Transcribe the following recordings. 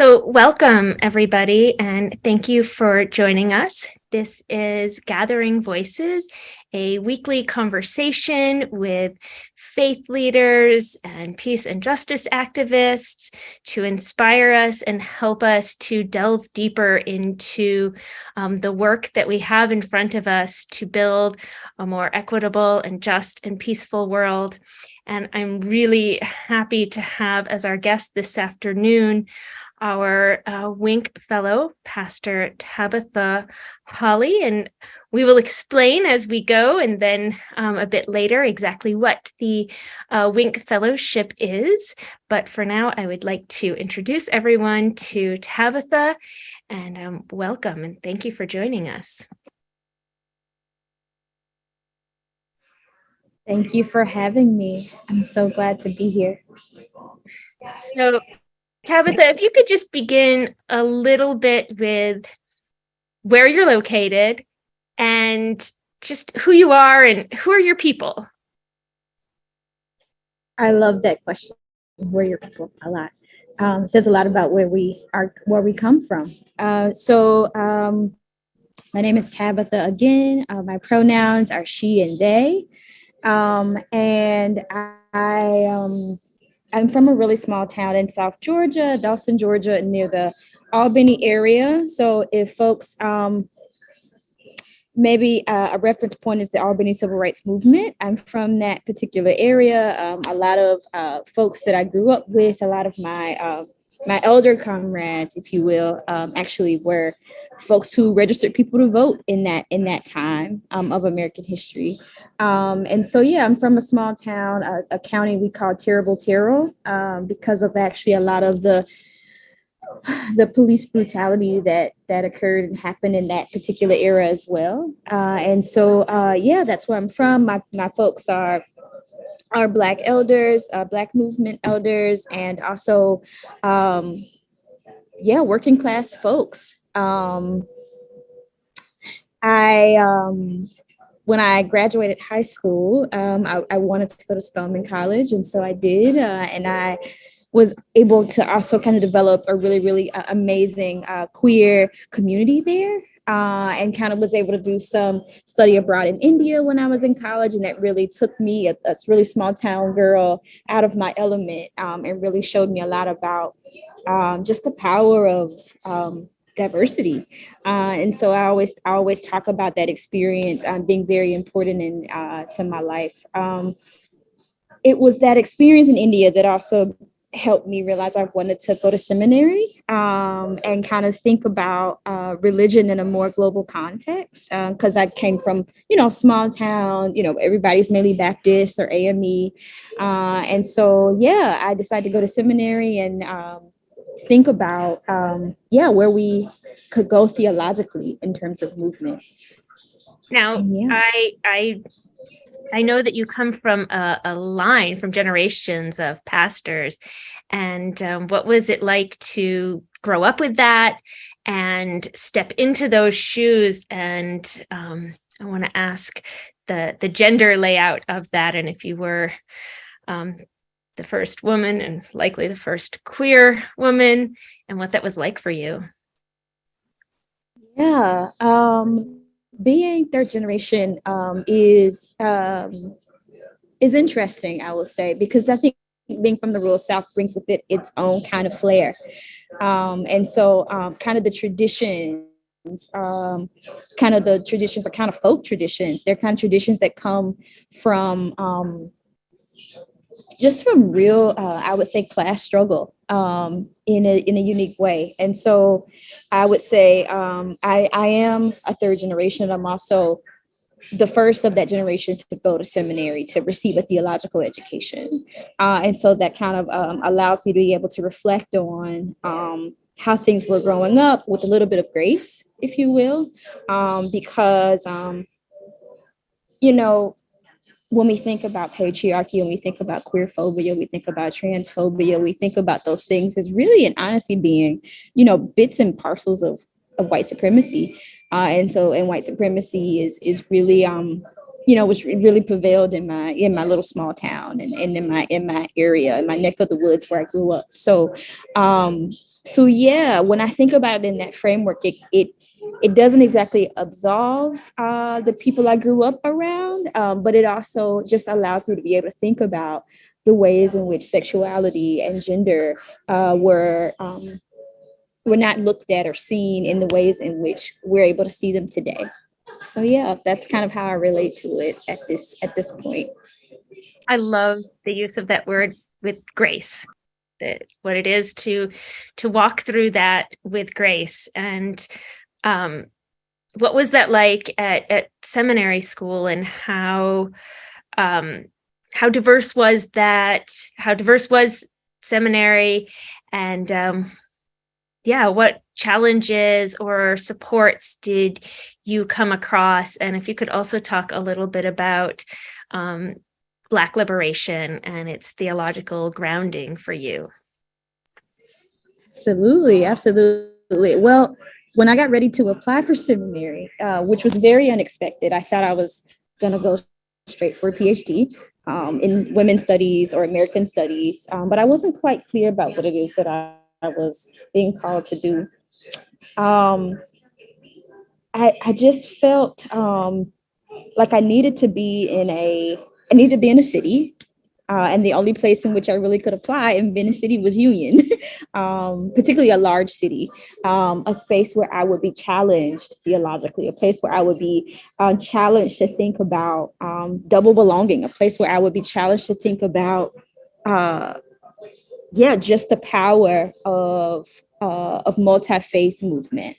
So welcome everybody and thank you for joining us. This is Gathering Voices, a weekly conversation with faith leaders and peace and justice activists to inspire us and help us to delve deeper into um, the work that we have in front of us to build a more equitable and just and peaceful world. And I'm really happy to have as our guest this afternoon our uh, Wink Fellow, Pastor Tabitha Holly, and we will explain as we go and then um, a bit later exactly what the uh, Wink Fellowship is. But for now, I would like to introduce everyone to Tabitha and um, welcome and thank you for joining us. Thank you for having me. I'm so glad to be here. So Tabitha, if you could just begin a little bit with where you're located and just who you are and who are your people? I love that question. Where your people a lot. Um, says a lot about where we are, where we come from. Uh, so um, my name is Tabitha again. Uh, my pronouns are she and they. Um, and I, um, I'm from a really small town in South Georgia, Dawson, Georgia, near the Albany area. So if folks, um, maybe uh, a reference point is the Albany Civil Rights Movement. I'm from that particular area. Um, a lot of uh, folks that I grew up with, a lot of my uh, my elder comrades, if you will, um, actually were folks who registered people to vote in that in that time um, of American history. Um, and so, yeah, I'm from a small town, a, a county we call Terrible Terrell, um, because of actually a lot of the the police brutality that that occurred and happened in that particular era as well. Uh, and so, uh, yeah, that's where I'm from. My my folks are are Black elders, uh, Black movement elders, and also, um, yeah, working class folks. Um, I um, when I graduated high school, um, I, I, wanted to go to Spelman College, and so I did. Uh, and I was able to also kind of develop a really, really uh, amazing uh, queer community there. Uh, and kind of was able to do some study abroad in India when I was in college. And that really took me, a, a really small town girl, out of my element um, and really showed me a lot about um, just the power of um, diversity. Uh, and so I always I always talk about that experience um, being very important in uh, to my life. Um, it was that experience in India that also helped me realize I wanted to go to seminary um, and kind of think about uh, religion in a more global context. Because uh, I came from, you know, small town, you know, everybody's mainly Baptist or AME. Uh, and so, yeah, I decided to go to seminary and um, think about, um, yeah, where we could go theologically in terms of movement. Now, yeah. I, I, I know that you come from a, a line from generations of pastors, and um, what was it like to grow up with that and step into those shoes? And um, I want to ask the the gender layout of that, and if you were um, the first woman and likely the first queer woman and what that was like for you. Yeah, um, being third generation um, is um, is interesting, I will say, because I think being from the rural South brings with it its own kind of flair. Um, and so um, kind of the traditions, um, kind of the traditions are kind of folk traditions. They're kind of traditions that come from um, just from real, uh, I would say, class struggle um, in a in a unique way. And so, I would say um, I I am a third generation. I'm also the first of that generation to go to seminary to receive a theological education, uh, and so that kind of um, allows me to be able to reflect on um, how things were growing up with a little bit of grace, if you will, um, because um, you know when we think about patriarchy, when we think about queer phobia, we think about transphobia, we think about those things as really and honestly being, you know, bits and parcels of, of white supremacy. Uh, and so, and white supremacy is is really um, you know, was really prevailed in my in my little small town and, and in my in my area, in my neck of the woods where I grew up. So um, so yeah, when I think about it in that framework, it it it doesn't exactly absolve uh, the people I grew up around, um, but it also just allows me to be able to think about the ways in which sexuality and gender uh, were um, were not looked at or seen in the ways in which we're able to see them today. So yeah, that's kind of how I relate to it at this at this point. I love the use of that word with grace. That what it is to to walk through that with grace and um what was that like at, at seminary school and how um how diverse was that how diverse was seminary and um yeah, what challenges or supports did you come across? And if you could also talk a little bit about um, Black liberation and its theological grounding for you. Absolutely, absolutely. Well, when I got ready to apply for seminary, uh, which was very unexpected, I thought I was going to go straight for a PhD um, in women's studies or American studies, um, but I wasn't quite clear about what it is that I I was being called to do. Um, I, I just felt um, like I needed to be in a, I needed to be in a city. Uh, and the only place in which I really could apply in Venice City was Union, um, particularly a large city, um, a space where I would be challenged theologically, a place where I would be uh, challenged to think about um, double belonging, a place where I would be challenged to think about uh, yeah, just the power of uh, of multi-faith movement,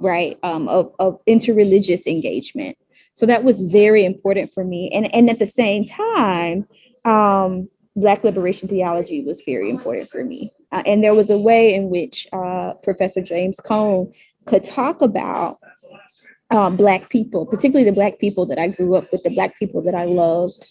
right? Um, of, of interreligious engagement. So that was very important for me. And, and at the same time, um, Black liberation theology was very important for me. Uh, and there was a way in which uh, Professor James Cone could talk about um, Black people, particularly the Black people that I grew up with, the Black people that I loved,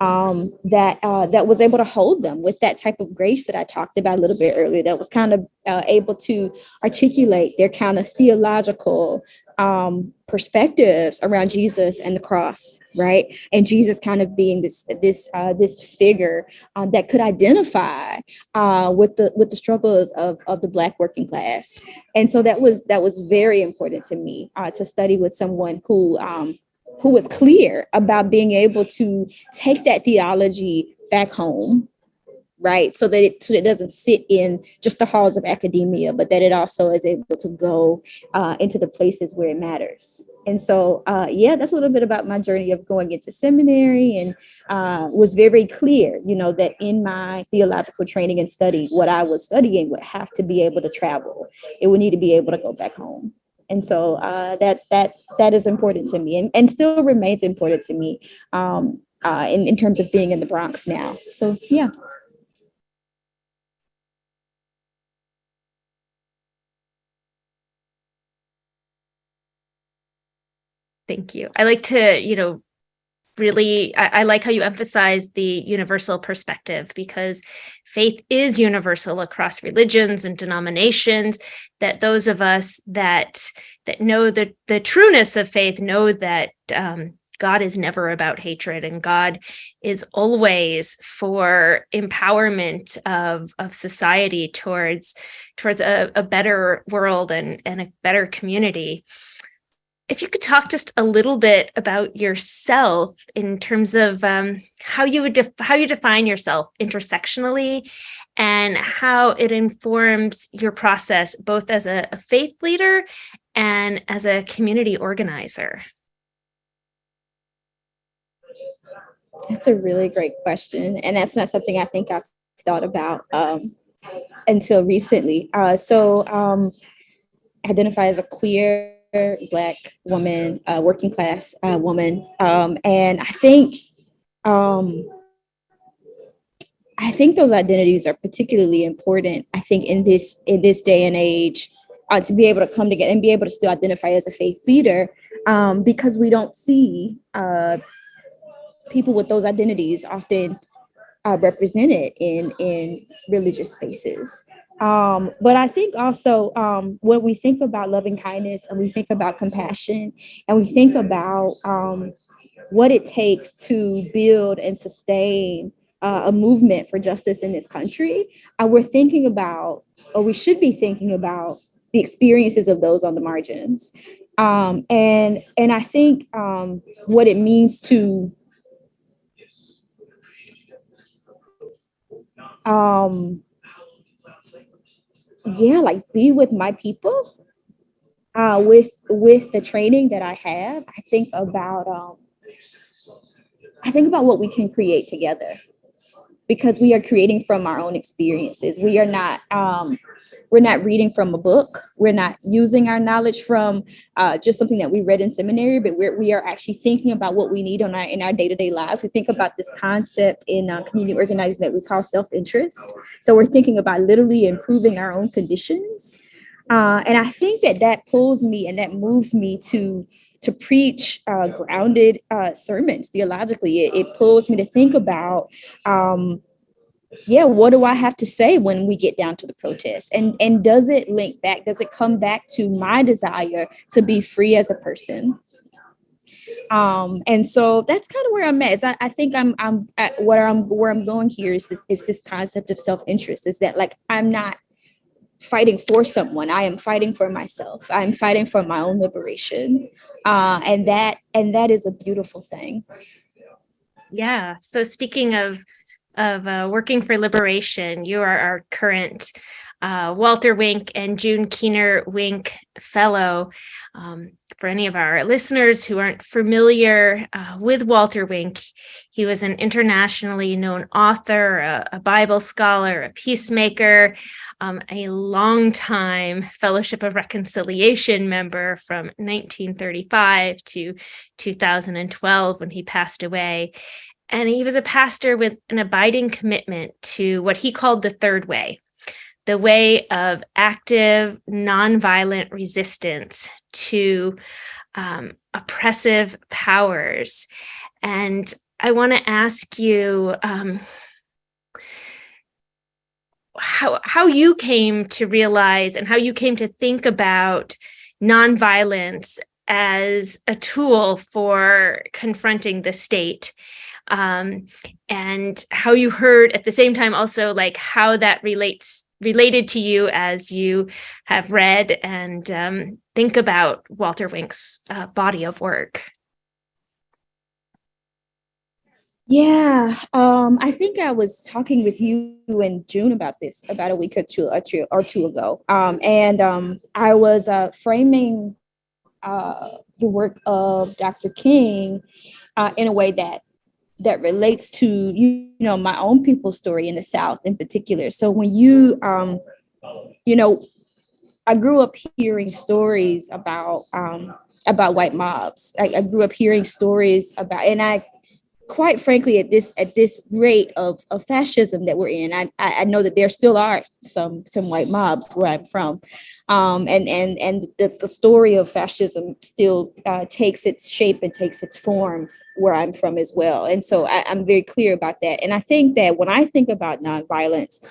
um, that uh, that was able to hold them with that type of grace that I talked about a little bit earlier, that was kind of uh, able to articulate their kind of theological um, perspectives around Jesus and the cross, right? And Jesus kind of being this this uh, this figure uh, that could identify uh, with the with the struggles of of the Black working class, and so that was that was very important to me uh, to study with someone who um, who was clear about being able to take that theology back home right? So that it, so it doesn't sit in just the halls of academia, but that it also is able to go uh, into the places where it matters. And so, uh, yeah, that's a little bit about my journey of going into seminary and uh, was very clear, you know, that in my theological training and study, what I was studying would have to be able to travel. It would need to be able to go back home. And so uh, that that that is important to me and, and still remains important to me um, uh, in, in terms of being in the Bronx now. So yeah. Thank you. I like to, you know, really, I, I, like how you emphasize the universal perspective because faith is universal across religions and denominations. That those of us that that know the the trueness of faith know that um, God is never about hatred and God is always for empowerment of, of society towards towards a, a better world and, and a better community if you could talk just a little bit about yourself in terms of um, how you would how you define yourself intersectionally and how it informs your process both as a, a faith leader and as a community organizer. That's a really great question. And that's not something I think I've thought about um, until recently. Uh, so um, identify as a queer black woman, uh, working class uh, woman, um, and I think um, I think those identities are particularly important. I think in this in this day and age, uh, to be able to come together and be able to still identify as a faith leader, um, because we don't see uh, people with those identities often uh, represented in in religious spaces. Um, but I think also um, when we think about loving kindness and we think about compassion and we think about um, what it takes to build and sustain uh, a movement for justice in this country, uh, we're thinking about, or we should be thinking about, the experiences of those on the margins. Um, and and I think um, what it means to um, yeah, like be with my people. Uh, with with the training that I have, I think about um, I think about what we can create together because we are creating from our own experiences. We are not um, we're not reading from a book. We're not using our knowledge from uh, just something that we read in seminary, but we're, we are actually thinking about what we need on our, in our day-to-day lives. We think about this concept in uh, community organizing that we call self-interest. So we're thinking about literally improving our own conditions. Uh, and I think that that pulls me and that moves me to to preach uh, grounded uh, sermons theologically. It, it, pulls me to think about, um, yeah, what do I have to say when we get down to the protest? And, and does it link back? Does it come back to my desire to be free as a person? Um, and so that's kind of where I'm at. I, I think I'm I'm at I'm where I'm going here is this is this concept of self-interest. Is that like I'm not fighting for someone. I am fighting for myself. I'm fighting for my own liberation uh, and that and that is a beautiful thing. Yeah. So speaking of of uh, working for liberation, you are our current uh, Walter Wink and June Keener Wink Fellow. Um, for any of our listeners who aren't familiar uh, with Walter Wink, he was an internationally known author, a, a Bible scholar, a peacemaker, um, a longtime Fellowship of Reconciliation member from 1935 to 2012 when he passed away. And he was a pastor with an abiding commitment to what he called the third way, the way of active, nonviolent resistance to um, oppressive powers. And I want to ask you, um, how how you came to realize and how you came to think about nonviolence as a tool for confronting the state um, and how you heard at the same time also like how that relates related to you as you have read and um, think about Walter Wink's uh, body of work. Yeah, um, I think I was talking with you in June about this about a week or two or two, or two ago, um, and um, I was uh, framing uh, the work of Dr. King uh, in a way that that relates to you know my own people's story in the South in particular. So when you um, you know, I grew up hearing stories about um, about white mobs. I, I grew up hearing stories about, and I quite frankly, at this at this rate of, of fascism that we're in, I, I know that there still are some some white mobs where I'm from, um, and and and the, the story of fascism still uh, takes its shape and takes its form where I'm from as well. And so I, I'm very clear about that. And I think that when I think about nonviolence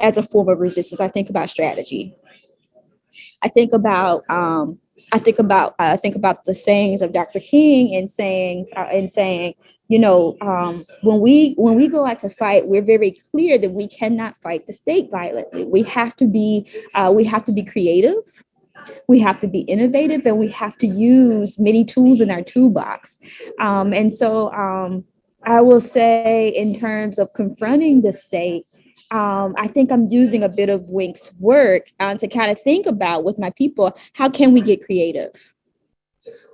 as a form of resistance, I think about strategy. I think about um, I think about I think about the sayings of Dr. King and saying uh, and saying you know, um, when we when we go out to fight, we're very clear that we cannot fight the state violently. We have to be uh, we have to be creative. We have to be innovative and we have to use many tools in our toolbox. Um, and so um, I will say in terms of confronting the state, um, I think I'm using a bit of Wink's work uh, to kind of think about with my people, how can we get creative?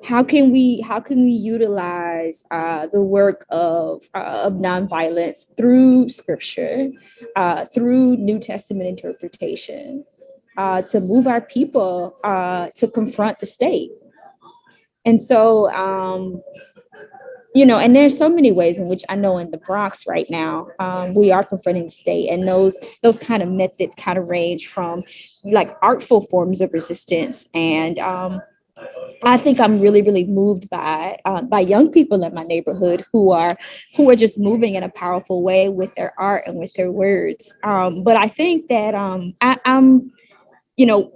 How can we how can we utilize uh, the work of uh, of nonviolence through scripture, uh, through New Testament interpretation, uh, to move our people uh, to confront the state? And so, um, you know, and there's so many ways in which I know in the Bronx right now um, we are confronting the state, and those those kind of methods kind of range from like artful forms of resistance and um, I think I'm really, really moved by uh, by young people in my neighborhood who are who are just moving in a powerful way with their art and with their words. Um, but I think that um, I, I'm, you know,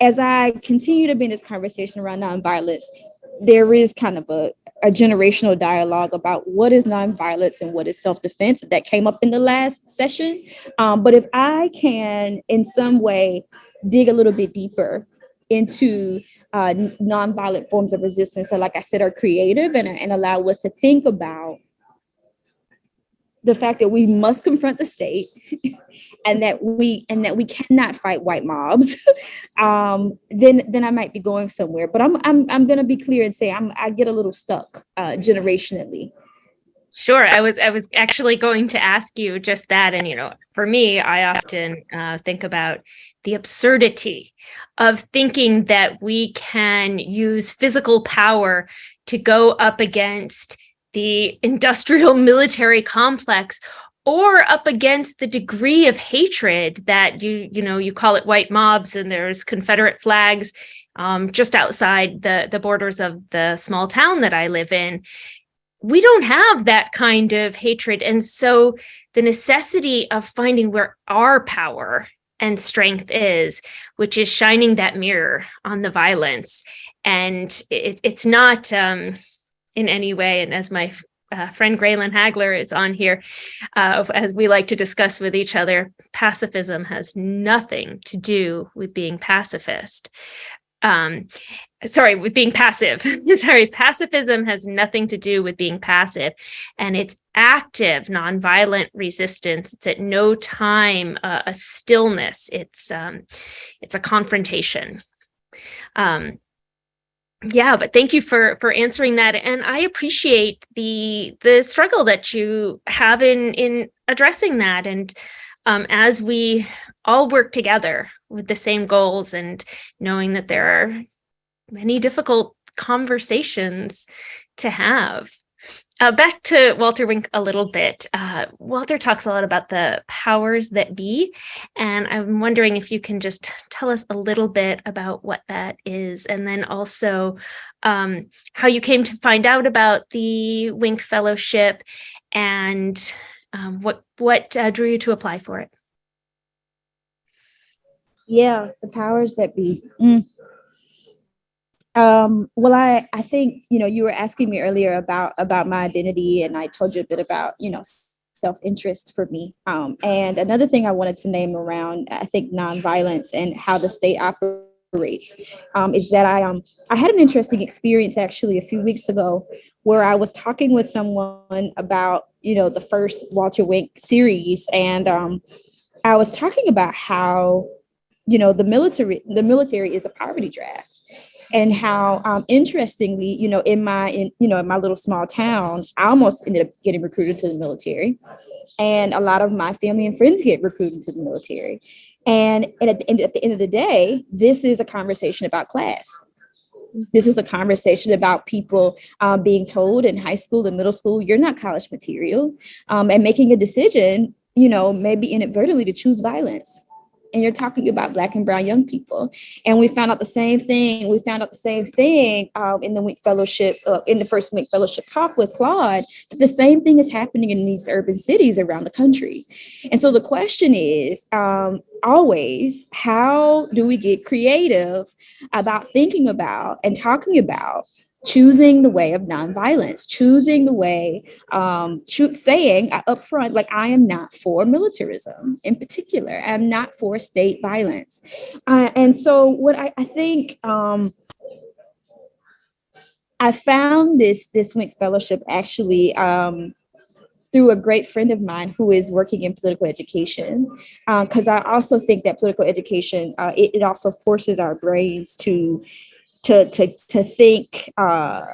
as I continue to be in this conversation around nonviolence, there is kind of a a generational dialogue about what is nonviolence and what is self-defense that came up in the last session. Um, but if I can in some way dig a little bit deeper into uh, nonviolent forms of resistance that, like I said, are creative and, and allow us to think about the fact that we must confront the state and that we and that we cannot fight white mobs. Um, then then i might be going somewhere but i'm i'm, I'm to be clear and say i'm i get a little stuck uh, generationally Sure. I was I was actually going to ask you just that. And you know, for me, I often uh, think about the absurdity of thinking that we can use physical power to go up against the industrial military complex or up against the degree of hatred that you you know you call it white mobs and there's confederate flags um, just outside the the borders of the small town that i live in we don't have that kind of hatred. And so the necessity of finding where our power and strength is, which is shining that mirror on the violence. And it, it's not um, in any way, and as my uh, friend Graylan Hagler is on here, uh, as we like to discuss with each other, pacifism has nothing to do with being pacifist um sorry with being passive. Sorry pacifism has nothing to do with being passive and it's active nonviolent resistance. It's at no time uh, a stillness. It's um it's a confrontation. Um yeah but thank you for for answering that and i appreciate the the struggle that you have in in addressing that and um as we all work together with the same goals and knowing that there are many difficult conversations to have. Uh, back to Walter Wink a little bit. Uh, Walter talks a lot about the powers that be, and I'm wondering if you can just tell us a little bit about what that is, and then also um, how you came to find out about the Wink Fellowship and um, what what uh, drew you to apply for it. Yeah, the powers that be. Mm. Um, well, I, I think, you know, you were asking me earlier about, about my identity and I told you a bit about, you know, self-interest for me. Um, and another thing I wanted to name around, I think, nonviolence and how the state operates um, is that I, um, I had an interesting experience actually a few weeks ago where I was talking with someone about, you know, the first Walter Wink series. And um, I was talking about how you know, the military, the military is a poverty draft and how um, interestingly, you know, in my, in, you know, in my little small town, I almost ended up getting recruited to the military. And a lot of my family and friends get recruited to the military. And, and at, the end, at the end of the day, this is a conversation about class. This is a conversation about people uh, being told in high school and middle school, you're not college material, um, and making a decision, you know, maybe inadvertently to choose violence and you're talking about black and brown young people. And we found out the same thing we found out the same thing um, in the Wink Fellowship uh, in the first week Fellowship talk with Claude that the same thing is happening in these urban cities around the country. And so the question is um, always how do we get creative about thinking about and talking about choosing the way of nonviolence, choosing the way, um, saying up front, like I am not for militarism in particular, I'm not for state violence. Uh, and so what I, I think, um, I found this, this Wink Fellowship actually um, through a great friend of mine who is working in political education. Because uh, I also think that political education, uh, it, it also forces our brains to to to to think uh,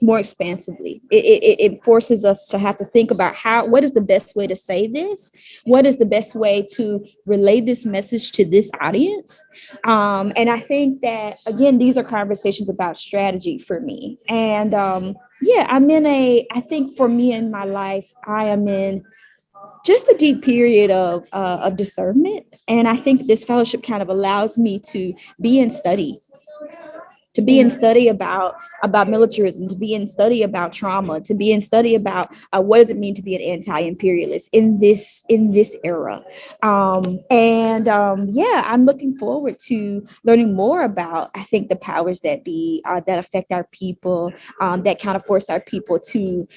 more expansively. It, it, it, forces us to have to think about how, what is the best way to say this? What is the best way to relay this message to this audience? Um, and I think that, again, these are conversations about strategy for me. And um, yeah, I'm in a, I think for me in my life, I am in just a deep period of, uh, of discernment. And I think this fellowship kind of allows me to be in study to be in study about about militarism, to be in study about trauma, to be in study about uh, what does it mean to be an anti-imperialist in this in this era. Um, and um, yeah, I'm looking forward to learning more about I think the powers that be uh, that affect our people, um, that kind of force our people to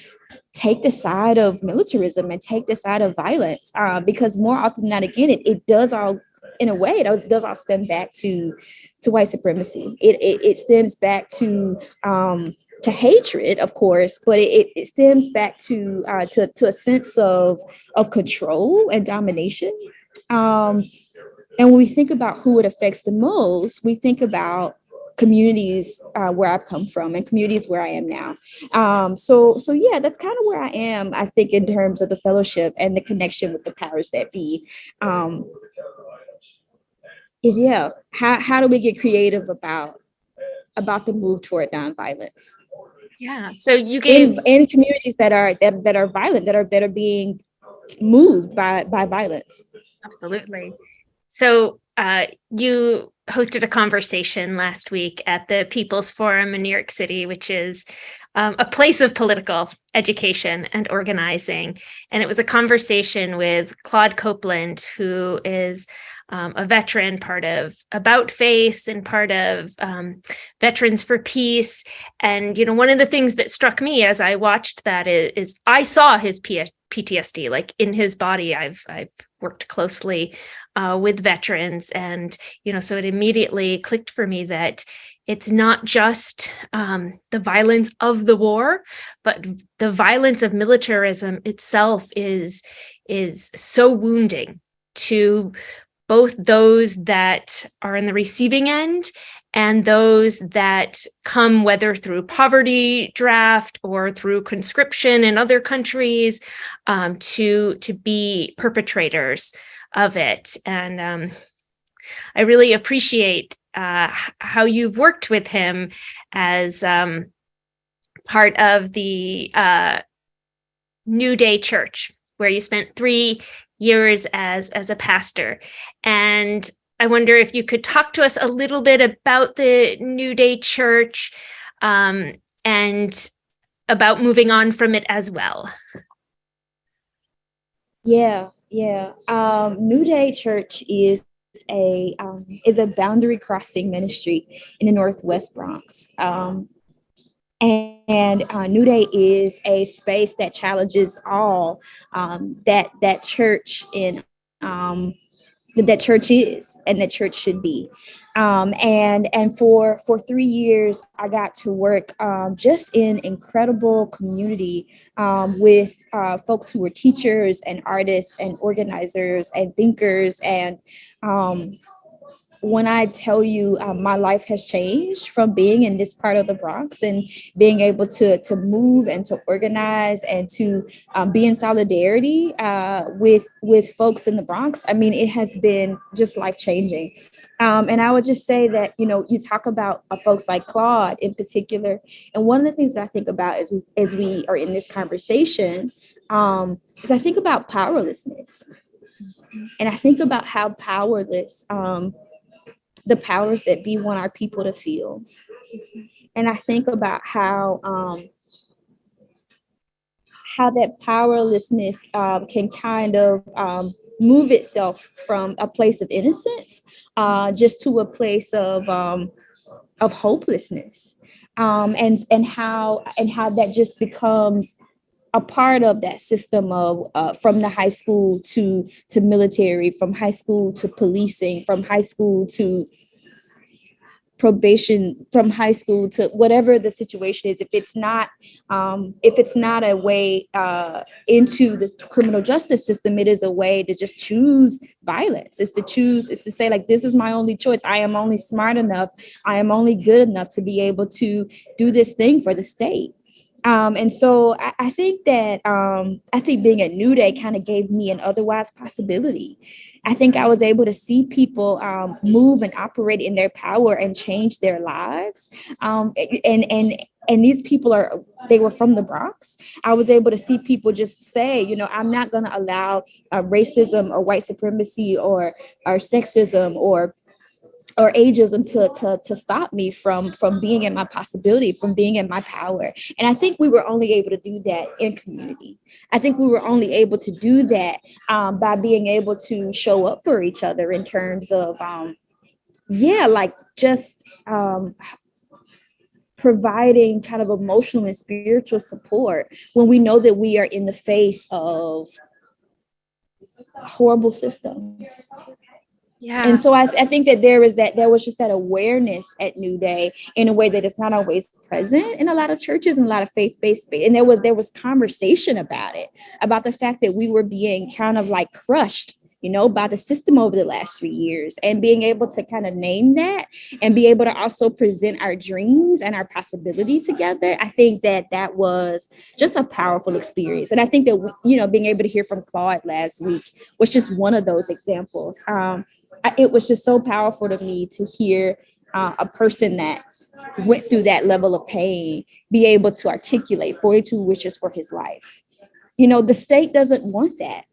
take the side of militarism and take the side of violence uh, because more often than not again it, it does all in a way it does, all stem back to to white supremacy it, it, it stems back to um, to hatred of course but it, it stems back to uh, to, to a sense of of control and domination um, and when we think about who it affects the most we think about communities uh, where I've come from and communities where I am now. Um, so, so yeah, that's kind of where I am. I think in terms of the fellowship and the connection with the powers that be. Um, is yeah, how how do we get creative about about the move toward nonviolence? Yeah. So you gave in, in communities that are that, that are violent, that are that are being moved by by violence. Absolutely. So uh, you hosted a conversation last week at the People's Forum in New York City, which is um, a place of political education and organizing. And it was a conversation with Claude Copeland, who is um, a veteran, part of About Face and part of um, Veterans for Peace. And, you know, one of the things that struck me as I watched that is, is I saw his P PTSD, like in his body. I've, I've worked closely uh, with veterans. And, you know, so it immediately clicked for me that it's not just um, the violence of the war, but the violence of militarism itself is, is so wounding to both those that are in the receiving end and those that come whether through poverty draft or through conscription in other countries um, to to be perpetrators of it. And um, I really appreciate uh, how you've worked with him as um, part of the uh, New Day Church, where you spent three years as, as a pastor. And I wonder if you could talk to us a little bit about the New Day Church um, and about moving on from it as well. Yeah, yeah. Um, New Day Church is a um, is a boundary crossing ministry in the Northwest Bronx. Um, and, and uh, New Day is a space that challenges all um, that that church in um, that church is and that church should be. Um, and and for for three years, I got to work um, just in incredible community um, with uh, folks who were teachers and artists and organizers and thinkers and um, when I tell you um, my life has changed from being in this part of the Bronx and being able to, to move and to organize and to um, be in solidarity uh, with, with folks in the Bronx, I mean, it has been just life changing. Um, and I would just say that, you know, you talk about uh, folks like Claude in particular. And one of the things I think about as we, as we are in this conversation um, is I think about powerlessness. And I think about how powerless um, the powers that be want our people to feel. And I think about how um, how that powerlessness um, can kind of um, move itself from a place of innocence uh, just to a place of um, of hopelessness, um, and and how and how that just becomes a part of that system of uh, from the high school to to military, from high school to policing, from high school to probation from high school to whatever the situation is. If it's not um, if it's not a way uh, into the criminal justice system it is a way to just choose violence. It's to choose it's to say like this is my only choice. I am only smart enough. I am only good enough to be able to do this thing for the state um, and so I, I think that um, I think being at New Day kind of gave me an otherwise possibility. I think I was able to see people um, move and operate in their power and change their lives. Um, and and and these people are they were from the Bronx. I was able to see people just say, you know, I'm not going to allow uh, racism or white supremacy or or sexism or or ageism to, to, to stop me from, from being in my possibility, from being in my power. And I think we were only able to do that in community. I think we were only able to do that um, by being able to show up for each other in terms of, um, yeah, like just um, providing kind of emotional and spiritual support when we know that we are in the face of horrible systems Yeah. and so I, I think that there is that there was just that awareness at New Day in a way that is not always present in a lot of churches and a lot of faith-based space. And there was there was conversation about it, about the fact that we were being kind of like crushed, you know, by the system over the last three years, and being able to kind of name that and be able to also present our dreams and our possibility together. I think that that was just a powerful experience, and I think that you know being able to hear from Claude last week was just one of those examples. Um, It was just so powerful to me to hear uh, a person that went through that level of pain be able to articulate 42 wishes for his life. You know, the state doesn't want that.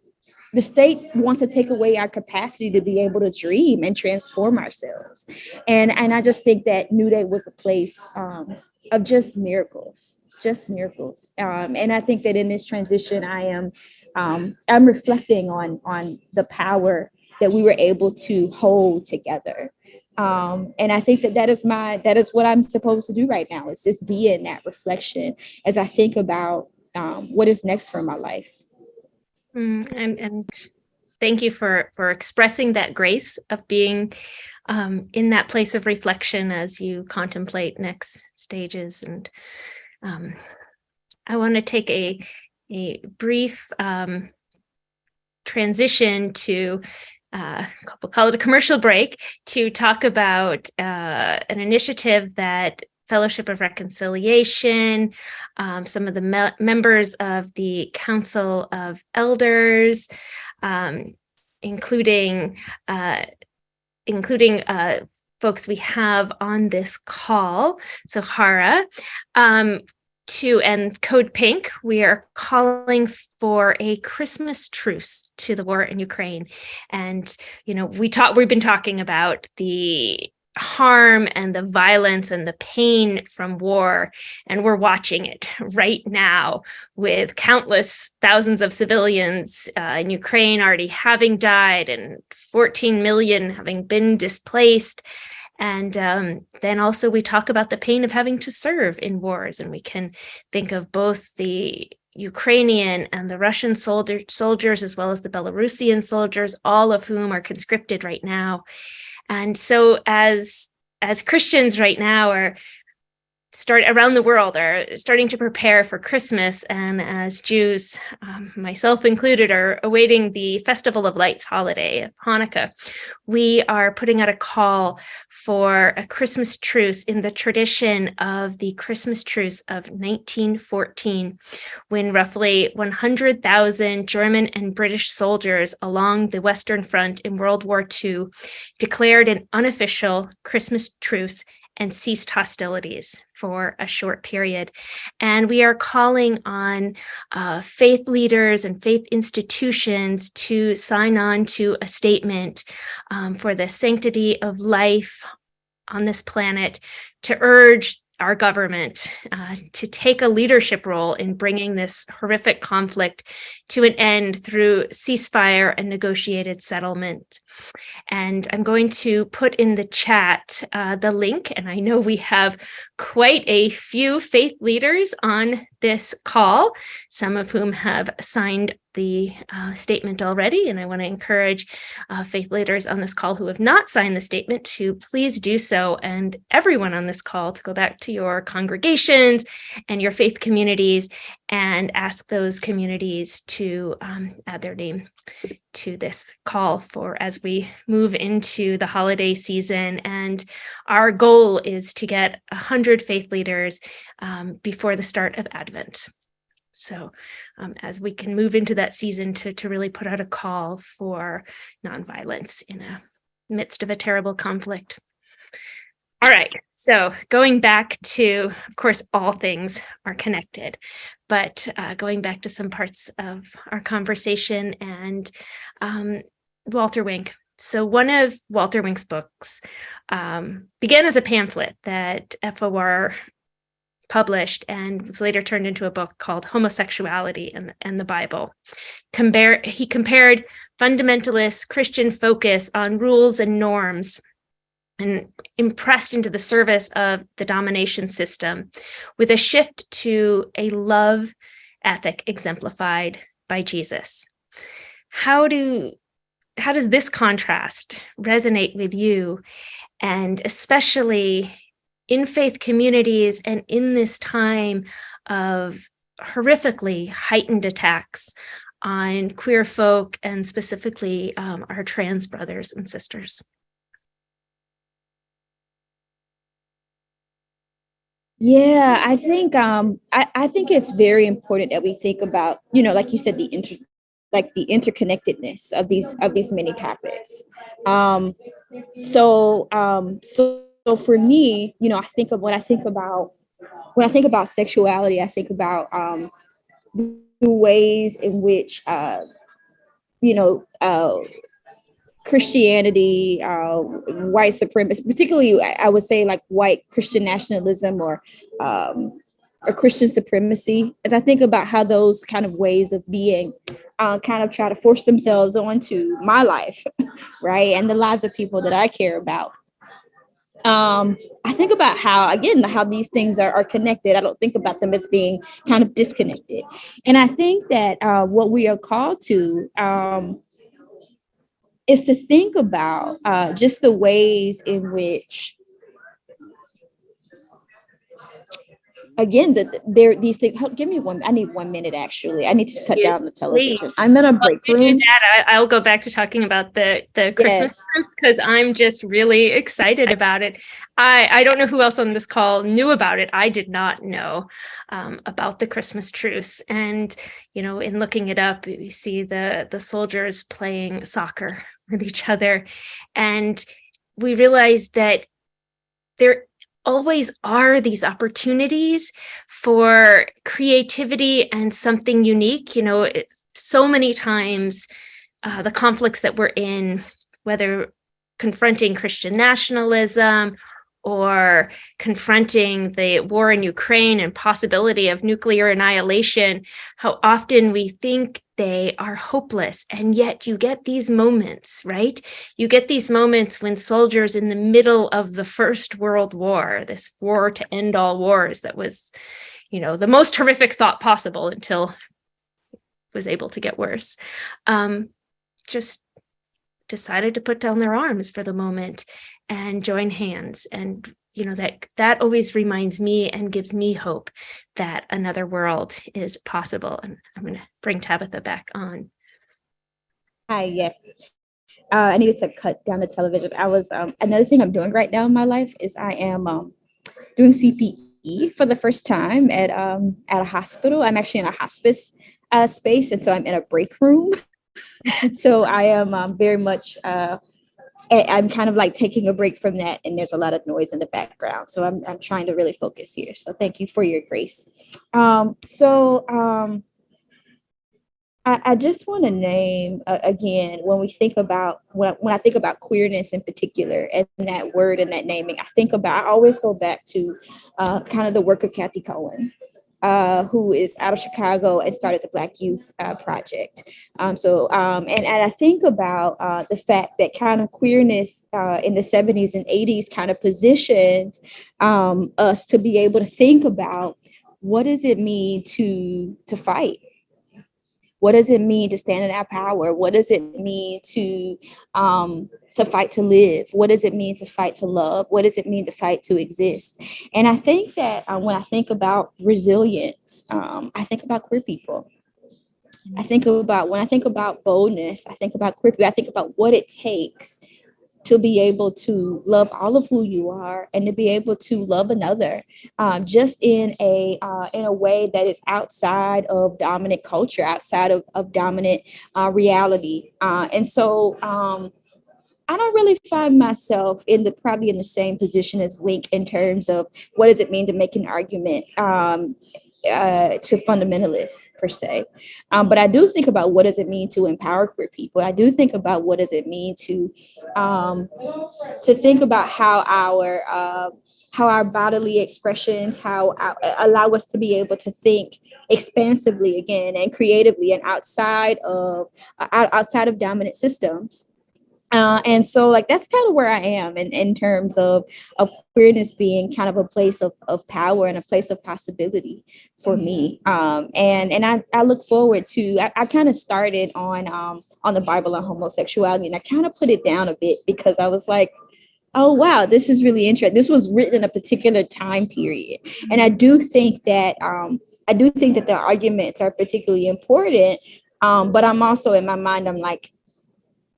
The state wants to take away our capacity to be able to dream and transform ourselves. And, and I just think that New Day was a place um, of just miracles, just miracles. Um, and I think that in this transition, I am um, I'm reflecting on on the power that we were able to hold together. Um, and I think that that is my that is what I'm supposed to do right now. Is just be in that reflection as I think about um, what is next for my life. Mm, and and thank you for for expressing that grace of being um, in that place of reflection as you contemplate next stages. And um, I want to take a a brief um, transition to uh, we'll call it a commercial break to talk about uh, an initiative that Fellowship of Reconciliation, um, some of the me members of the Council of Elders, um, including uh, including uh, folks we have on this call. So Hara, um, to and Code Pink, we are calling for a Christmas truce to the war in Ukraine. And, you know, we talk, we've been talking about the harm and the violence and the pain from war. And we're watching it right now with countless thousands of civilians uh, in Ukraine already having died and 14 million having been displaced. And um, then also we talk about the pain of having to serve in wars. And we can think of both the Ukrainian and the Russian soldier, soldiers, as well as the Belarusian soldiers, all of whom are conscripted right now. And so as, as Christians right now are start around the world are starting to prepare for Christmas. And as Jews, um, myself included, are awaiting the Festival of Lights holiday of Hanukkah, we are putting out a call for a Christmas truce in the tradition of the Christmas truce of 1914, when roughly 100,000 German and British soldiers along the Western Front in World War II declared an unofficial Christmas truce and ceased hostilities for a short period. And we are calling on uh, faith leaders and faith institutions to sign on to a statement um, for the sanctity of life on this planet to urge our government uh, to take a leadership role in bringing this horrific conflict to an end through ceasefire and negotiated settlement. And I'm going to put in the chat uh, the link, and I know we have quite a few faith leaders on this call, some of whom have signed the uh, statement already. And I want to encourage uh, faith leaders on this call who have not signed the statement to please do so. And everyone on this call to go back to your congregations and your faith communities and ask those communities to um, add their name to this call for as we move into the holiday season. And our goal is to get 100 faith leaders um, before the start of Advent. So um, as we can move into that season to, to really put out a call for nonviolence in a midst of a terrible conflict. All right, so going back to, of course, all things are connected, but uh, going back to some parts of our conversation and um, Walter Wink, so one of Walter Wink's books um, began as a pamphlet that FOR published and was later turned into a book called Homosexuality and, and the Bible. Compare, he compared fundamentalist Christian focus on rules and norms and impressed into the service of the domination system with a shift to a love ethic exemplified by Jesus. How do how does this contrast resonate with you and especially in faith communities and in this time of horrifically heightened attacks on queer folk and specifically um, our trans brothers and sisters. Yeah, I think um, I, I think it's very important that we think about, you know, like you said, the inter like the interconnectedness of these of these many topics. Um, so um, so so for me, you know, I think of when I think about when I think about sexuality, I think about um, the ways in which uh, you know uh, Christianity, uh, white supremacy, particularly I would say like white Christian nationalism or um, or Christian supremacy. As I think about how those kind of ways of being uh, kind of try to force themselves onto my life, right, and the lives of people that I care about. Um, I think about how again how these things are, are connected. I don't think about them as being kind of disconnected, and I think that uh, what we are called to um, is to think about uh, just the ways in which again that there these things help give me one i need one minute actually. I need to cut down the television. I'm in a break room. that, I, will go back to talking about the the christmas because yes. i'm just really excited about it. I i don't know who else on this call knew about it. I did not know um, about the christmas truce. And you know in looking it up we see the the soldiers playing soccer with each other. And we realized that there always are these opportunities for creativity and something unique. You know, it, so many times uh, the conflicts that we're in, whether confronting Christian nationalism or confronting the war in Ukraine and possibility of nuclear annihilation, how often we think they are hopeless. And yet you get these moments, right? You get these moments when soldiers in the middle of the First World War, this war to end all wars that was, you know, the most horrific thought possible until was able to get worse, um, just decided to put down their arms for the moment and join hands. And you know that that always reminds me and gives me hope that another world is possible. And i'm going to bring tabitha back on. Hi yes. Uh, i needed to cut down the television. I was um, another thing i'm doing right now in my life is i am um, doing cpe for the first time at um, at a hospital. I'm actually in a hospice uh, space and so i'm in a break room so i am um, very much uh, I'm kind of like taking a break from that and there's a lot of noise in the background. So I'm, I'm trying to really focus here. So thank you for your grace. Um, so um, I, I just want to name uh, again, when we think about, when, when I think about queerness in particular and that word and that naming, I think about, I always go back to uh, kind of the work of Cathy Cohen uh, who is out of Chicago and started the Black Youth uh, Project. Um, so, um, and, and I think about uh, the fact that kind of queerness uh, in the 70s and 80s kind of positioned um, us to be able to think about what does it mean to, to fight? What does it mean to stand in our power? What does it mean to um, to fight to live? What does it mean to fight to love? What does it mean to fight to exist? And I think that uh, when I think about resilience, um, I think about queer people. I think about when I think about boldness, I think about queer people, I think about what it takes to be able to love all of who you are and to be able to love another um, just in a uh, in a way that is outside of dominant culture outside of, of dominant uh, reality uh, and so um, I don't really find myself in the probably in the same position as Wink in terms of what does it mean to make an argument um, uh, to fundamentalists per se. Um, but I do think about what does it mean to empower queer people. I do think about what does it mean to um, to think about how our uh, how our bodily expressions, how our, allow us to be able to think expansively again and creatively and outside of uh, outside of dominant systems. Uh, and so like that's kind of where I am in, in terms of, of queerness being kind of a place of, of power and a place of possibility for me. Um, and and I, I look forward to I, I kind of started on um, on the Bible on homosexuality and I kind of put it down a bit because I was like, oh wow, this is really interesting. This was written in a particular time period. And I do think that um, I do think that the arguments are particularly important. Um, but I'm also in my mind, I'm like,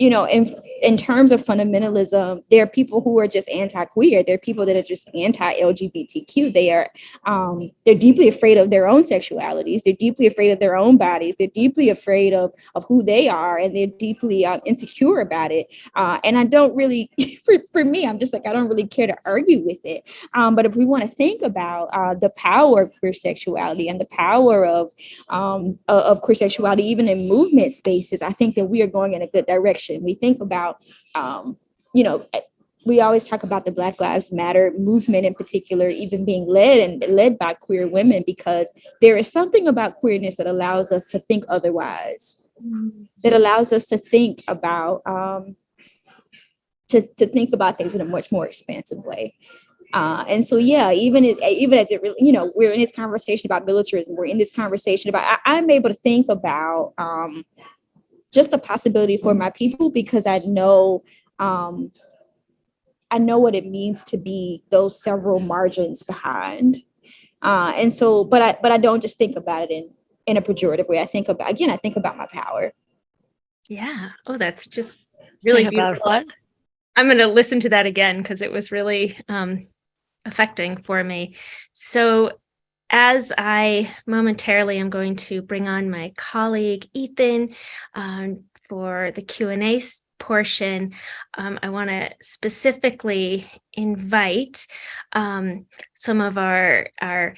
you know, in in terms of fundamentalism, there are people who are just anti-queer. There are people that are just anti-LGBTQ. They are um, they're deeply afraid of their own sexualities. They're deeply afraid of their own bodies. They're deeply afraid of of who they are, and they're deeply uh, insecure about it. Uh, and I don't really, for, for me, I'm just like I don't really care to argue with it. Um, but if we want to think about uh, the power of queer sexuality and the power of um, of queer sexuality, even in movement spaces, I think that we are going in a good direction we think about, um, you know, we always talk about the Black Lives Matter movement in particular, even being led and led by queer women, because there is something about queerness that allows us to think otherwise, that allows us to think about um, to, to think about things in a much more expansive way. Uh, and so, yeah, even as, even as it really, you know, we're in this conversation about militarism, we're in this conversation about, I, am able to think about um, just a possibility for my people because I know um, I know what it means to be those several margins behind. Uh, and so, but I but I don't just think about it in in a pejorative way. I think about again, I think about my power. Yeah. Oh, that's just really think about what? I'm going to listen to that again because it was really um, affecting for me. So as I momentarily am going to bring on my colleague Ethan um, for the Q&A portion, um, I want to specifically invite um, some of our, our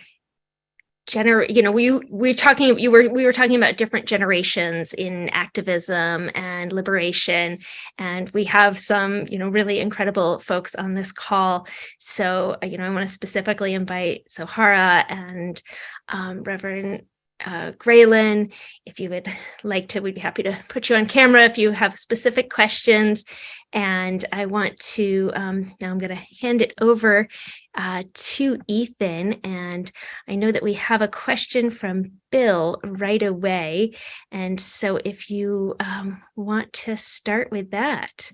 gener you know we we're talking you were we were talking about different generations in activism and liberation and we have some you know really incredible folks on this call so uh, you know i want to specifically invite sohara and um, reverend uh, Graylan, if you would like to, we'd be happy to put you on camera if you have specific questions. And I want to, um, now I'm going to hand it over uh, to Ethan. And I know that we have a question from Bill right away. And so if you um, want to start with that.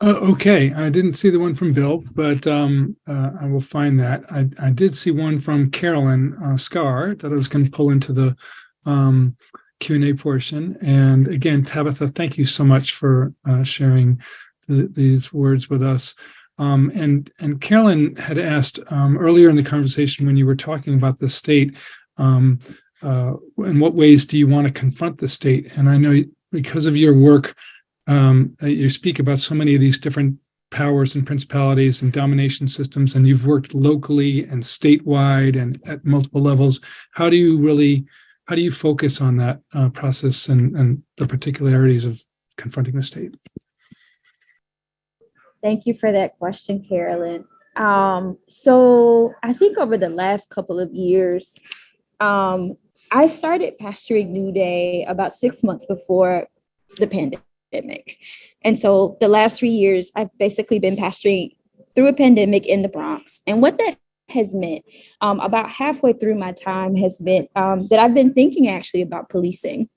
Uh, okay, I didn't see the one from Bill, but um, uh, I will find that. I, I did see one from Carolyn uh, Scar that I was going to pull into the um, Q&A portion. And again, Tabitha, thank you so much for uh, sharing the, these words with us. Um, and, and Carolyn had asked um, earlier in the conversation when you were talking about the state, um, uh, in what ways do you want to confront the state? And I know because of your work um, you speak about so many of these different powers and principalities and domination systems, and you've worked locally and statewide and at multiple levels. How do you really, how do you focus on that uh, process and, and the particularities of confronting the state? Thank you for that question, Carolyn. Um, so I think over the last couple of years, um, I started pastoring New Day about six months before the pandemic. And so the last three years, I've basically been pastoring through a pandemic in the Bronx. And what that has meant um, about halfway through my time has been um, that I've been thinking actually about policing.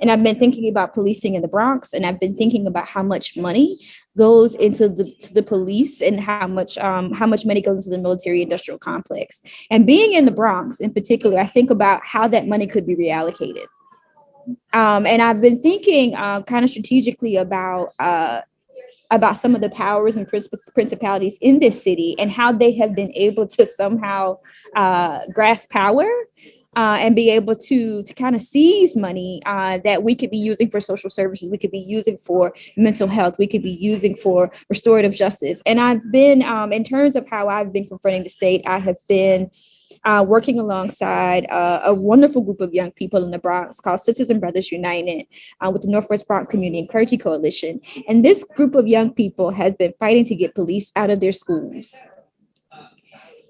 And I've been thinking about policing in the Bronx, and I've been thinking about how much money goes into the to the police and how much um, how much money goes into the military industrial complex. And being in the Bronx in particular, I think about how that money could be reallocated. Um, and I've been thinking uh, kind of strategically about uh, about some of the powers and principalities in this city and how they have been able to somehow uh, grasp power uh, and be able to to kind of seize money uh, that we could be using for social services, we could be using for mental health, we could be using for restorative justice. And I've been, um, in terms of how I've been confronting the state, I have been uh, working alongside uh, a wonderful group of young people in the Bronx called Sisters and Brothers United uh, with the Northwest Bronx Community and Clergy Coalition. And this group of young people has been fighting to get police out of their schools.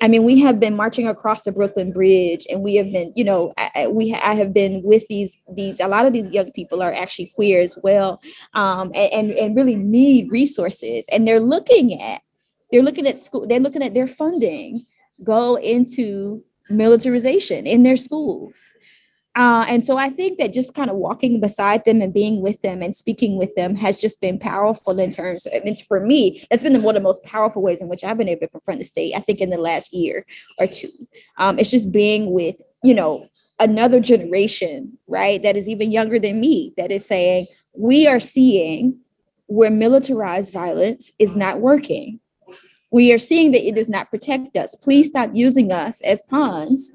I mean, we have been marching across the Brooklyn Bridge, and we have been, you know, I, we I have been with these these. A lot of these young people are actually queer as well, um, and, and and really need resources, and they're looking at they're looking at school. They're looking at their funding go into militarization in their schools. Uh, and so I think that just kind of walking beside them and being with them and speaking with them has just been powerful in terms of, it's for me, that's been one of the most powerful ways in which I've been able to confront the state, I think in the last year or two. Um, it's just being with, you know, another generation, right, that is even younger than me, that is saying, we are seeing where militarized violence is not working. We are seeing that it does not protect us. Please stop using us as pawns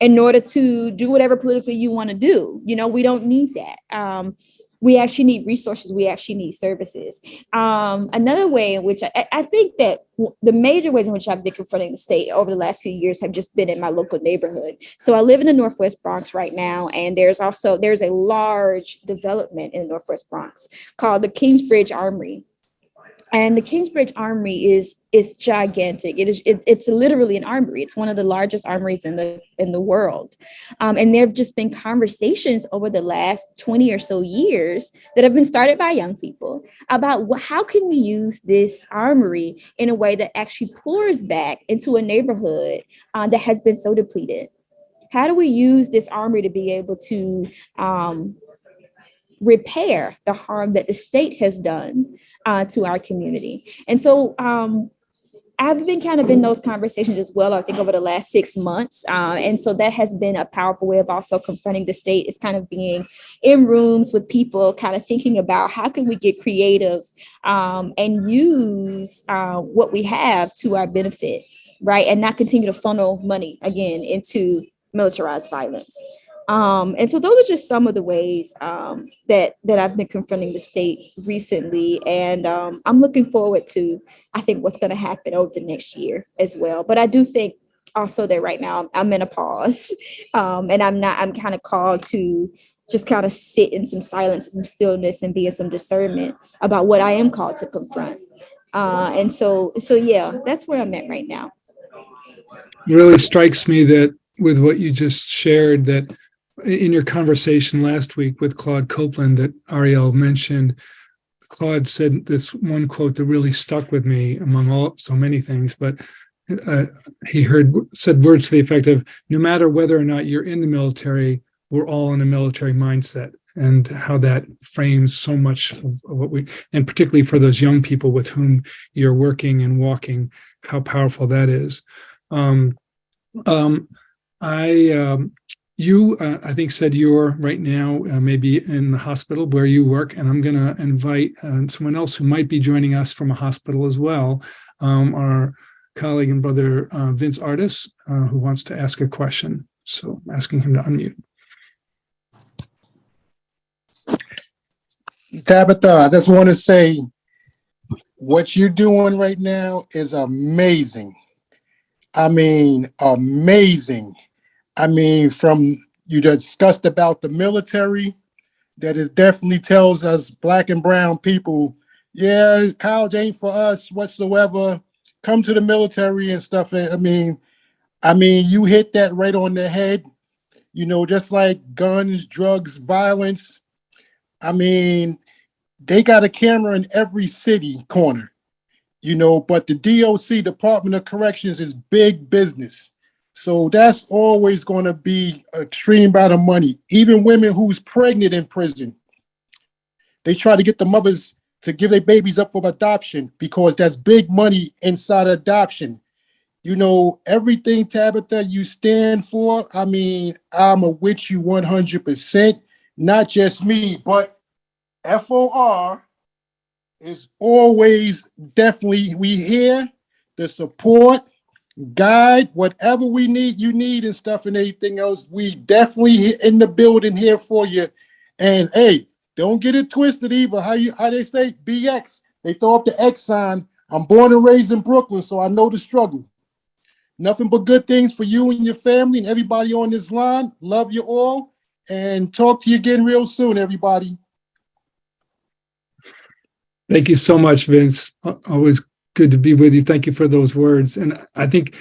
in order to do whatever politically you want to do. You know, we don't need that. Um, we actually need resources. We actually need services. Um, another way in which I, I think that the major ways in which I've been confronting the state over the last few years have just been in my local neighborhood. So I live in the Northwest Bronx right now, and there's also there's a large development in the Northwest Bronx called the Kingsbridge Armory and the Kingsbridge Armory is is gigantic. It is it, it's literally an armory. It's one of the largest armories in the in the world. Um, and there have just been conversations over the last 20 or so years that have been started by young people about how can we use this armory in a way that actually pours back into a neighborhood uh, that has been so depleted. How do we use this armory to be able to um, repair the harm that the state has done uh, to our community. And so um, I've been kind of in those conversations as well, I think over the last six months. Uh, and so that has been a powerful way of also confronting the state is kind of being in rooms with people, kind of thinking about how can we get creative um, and use uh, what we have to our benefit, right? And not continue to funnel money again into militarized violence. Um, and so those are just some of the ways um, that that I've been confronting the state recently, and um, I'm looking forward to I think what's going to happen over the next year as well. But I do think also that right now I'm in a pause, um, and I'm not. I'm kind of called to just kind of sit in some silence and some stillness and be in some discernment about what I am called to confront. Uh, and so, so yeah, that's where I'm at right now. Really strikes me that with what you just shared, that in your conversation last week with Claude Copeland that Ariel mentioned, Claude said this one quote that really stuck with me among all so many things, but uh, he heard said words to the effect of no matter whether or not you're in the military, we're all in a military mindset and how that frames so much of what we and particularly for those young people with whom you're working and walking, how powerful that is. Um, um, I um, you, uh, I think, said you're right now uh, maybe in the hospital where you work, and I'm going to invite uh, someone else who might be joining us from a hospital as well, um, our colleague and brother uh, Vince Artis, uh, who wants to ask a question. So I'm asking him to unmute. Tabitha, I just want to say what you're doing right now is amazing. I mean, amazing. I mean, from you discussed about the military, that is definitely tells us black and brown people, yeah, college ain't for us whatsoever. Come to the military and stuff. Eh, I mean, I mean, you hit that right on the head. You know, just like guns, drugs, violence. I mean, they got a camera in every city corner, you know, but the DOC, Department of Corrections, is big business. So that's always going to be extreme amount of money. Even women who's pregnant in prison, they try to get the mothers to give their babies up for adoption because that's big money inside adoption. You know, everything, Tabitha, you stand for, I mean, I'm a with you 100%, not just me, but FOR is always definitely, we hear the support, guide, whatever we need, you need and stuff and anything else. We definitely in the building here for you. And hey, don't get it twisted either. How you how they say BX? They throw up the X sign. I'm born and raised in Brooklyn, so I know the struggle. Nothing but good things for you and your family and everybody on this line. Love you all and talk to you again real soon, everybody. Thank you so much, Vince. Uh, always good to be with you. Thank you for those words. And I think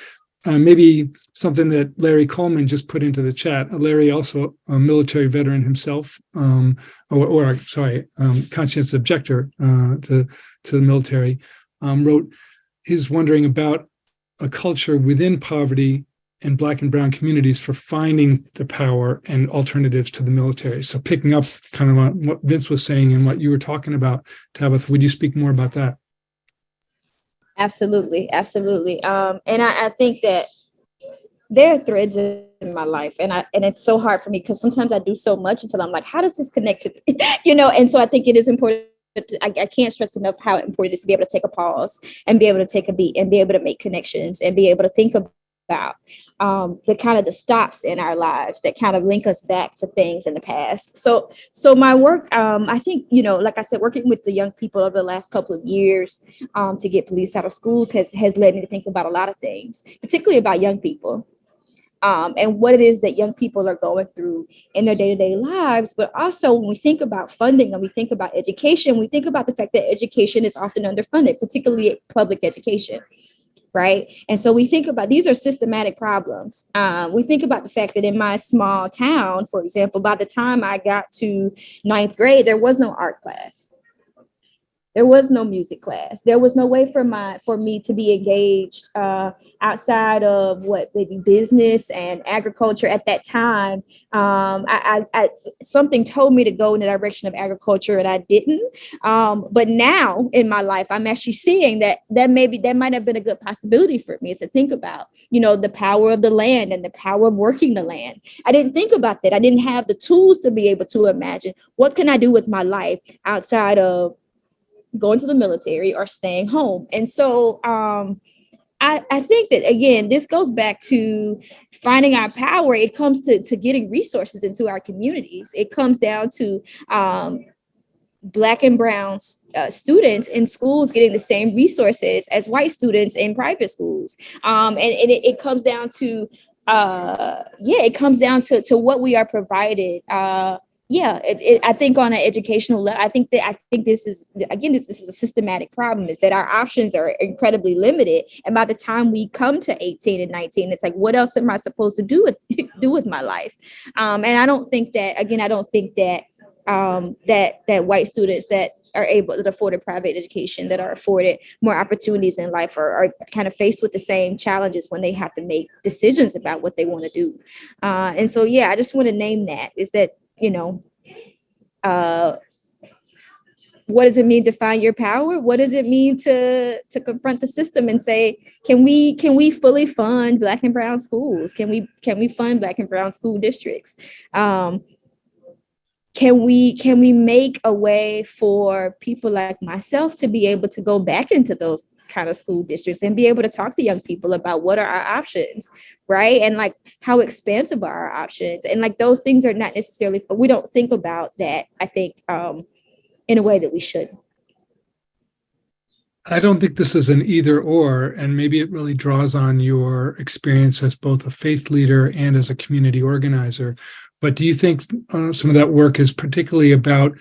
uh, maybe something that Larry Coleman just put into the chat. Uh, Larry also a military veteran himself, um, or, or sorry, um, conscientious objector uh, to to the military, um, wrote. He's wondering about a culture within poverty and Black and Brown communities for finding the power and alternatives to the military. So picking up kind of on what Vince was saying and what you were talking about, Tabitha, would you speak more about that? Absolutely, absolutely. Um, and I, I think that there are threads in my life, and I and it's so hard for me because sometimes I do so much until I'm like, how does this connect to, you know? And so I think it is important. I, I can't stress enough how important it is to be able to take a pause and be able to take a beat and be able to make connections and be able to think about um, the kind of the stops in our lives that kind of link us back to things in the past. So, so my work, um, I think, you know, like I said, working with the young people over the last couple of years um, to get police out of schools has has led me to think about a lot of things, particularly about young people. Um, and what it is that young people are going through in their day-to-day lives but also when we think about funding and we think about education we think about the fact that education is often underfunded particularly public education right? And so we think about these are systematic problems. Uh, we think about the fact that in my small town, for example, by the time I got to ninth grade, there was no art class. There was no music class. There was no way for my for me to be engaged uh, outside of what maybe business and agriculture at that time. Um, I, I, I, something told me to go in the direction of agriculture, and I didn't. Um, but now in my life, I'm actually seeing that that maybe that might have been a good possibility for me is to think about, you know, the power of the land and the power of working the land. I didn't think about that. I didn't have the tools to be able to imagine what can I do with my life outside of going to the military or staying home. And so um, I, I think that again, this goes back to finding our power. It comes to, to getting resources into our communities. It comes down to um, black and brown uh, students in schools getting the same resources as white students in private schools. Um, and, and it, it comes down to uh yeah it comes down to to what we are provided uh yeah it, it, i think on an educational level i think that i think this is again this, this is a systematic problem is that our options are incredibly limited. And by the time we come to 18 and 19 it's like what else am i supposed to do with do with my life? Um, and i don't think that again i don't think that um, that that white students that are able to afford a private education that are afforded more opportunities in life are, are kind of faced with the same challenges when they have to make decisions about what they want to do. Uh, and so yeah i just want to name that is that you know, uh, what does it mean to find your power? What does it mean to to confront the system and say, can we can we fully fund Black and Brown schools? Can we can we fund Black and Brown school districts? Um, can we can we make a way for people like myself to be able to go back into those kind of school districts and be able to talk to young people about what are our options right? And like how expansive are our options? And like those things are not necessarily we don't think about that i think um in a way that we should. I don't think this is an either or, and maybe it really draws on your experience as both a faith leader and as a community organizer. But do you think uh, some of that work is particularly about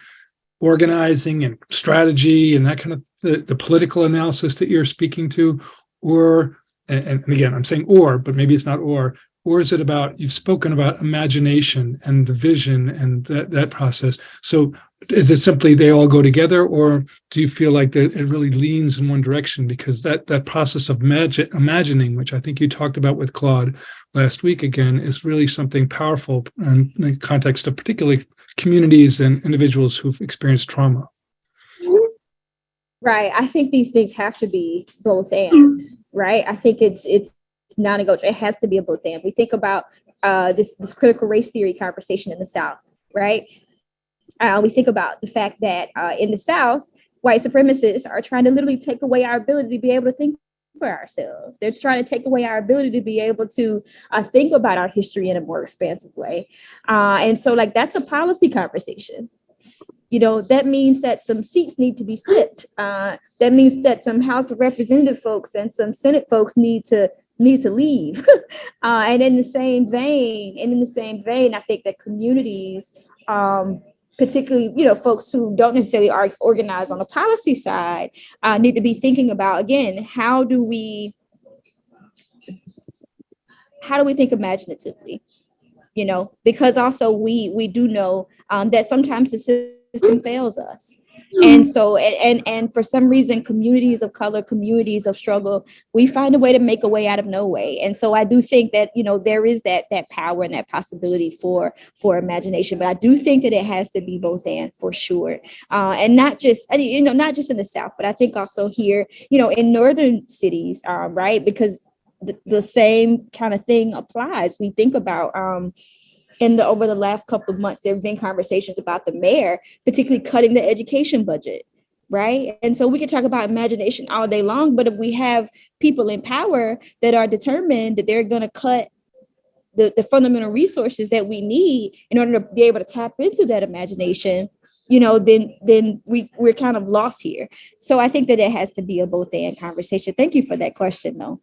organizing and strategy and that kind of the, the political analysis that you're speaking to? Or, and, and again, I'm saying or, but maybe it's not or, or is it about, you've spoken about imagination and the vision and that, that process. So is it simply they all go together or do you feel like that it really leans in one direction because that that process of magic imagining which i think you talked about with claude last week again is really something powerful in the context of particularly communities and individuals who've experienced trauma. Right i think these things have to be both and right? I think it's it's non-negotiable. It has to be a both and. We think about uh, this this critical race theory conversation in the south right? Uh, we think about the fact that uh, in the South, white supremacists are trying to literally take away our ability to be able to think for ourselves. They're trying to take away our ability to be able to uh, think about our history in a more expansive way. Uh, and so, like, that's a policy conversation. You know, that means that some seats need to be flipped. Uh, that means that some House of Representative folks and some Senate folks need to need to leave. uh, and in the same vein, and in the same vein, I think that communities, um, particularly you know folks who don't necessarily are organized on the policy side, uh, need to be thinking about again how do we how do we think imaginatively? You know, because also we we do know um, that sometimes the system fails us. And so, and, and and for some reason, communities of color, communities of struggle, we find a way to make a way out of no way. And so, I do think that you know there is that that power and that possibility for for imagination. But I do think that it has to be both and for sure, uh, and not just you know not just in the South, but I think also here, you know, in northern cities, um, right? Because the, the same kind of thing applies. We think about. Um, in the over the last couple of months, there have been conversations about the mayor, particularly cutting the education budget, right? And so we can talk about imagination all day long, but if we have people in power that are determined that they're going to cut the, the fundamental resources that we need in order to be able to tap into that imagination, you know, then then we we're kind of lost here. So I think that it has to be a both and conversation. Thank you for that question, though.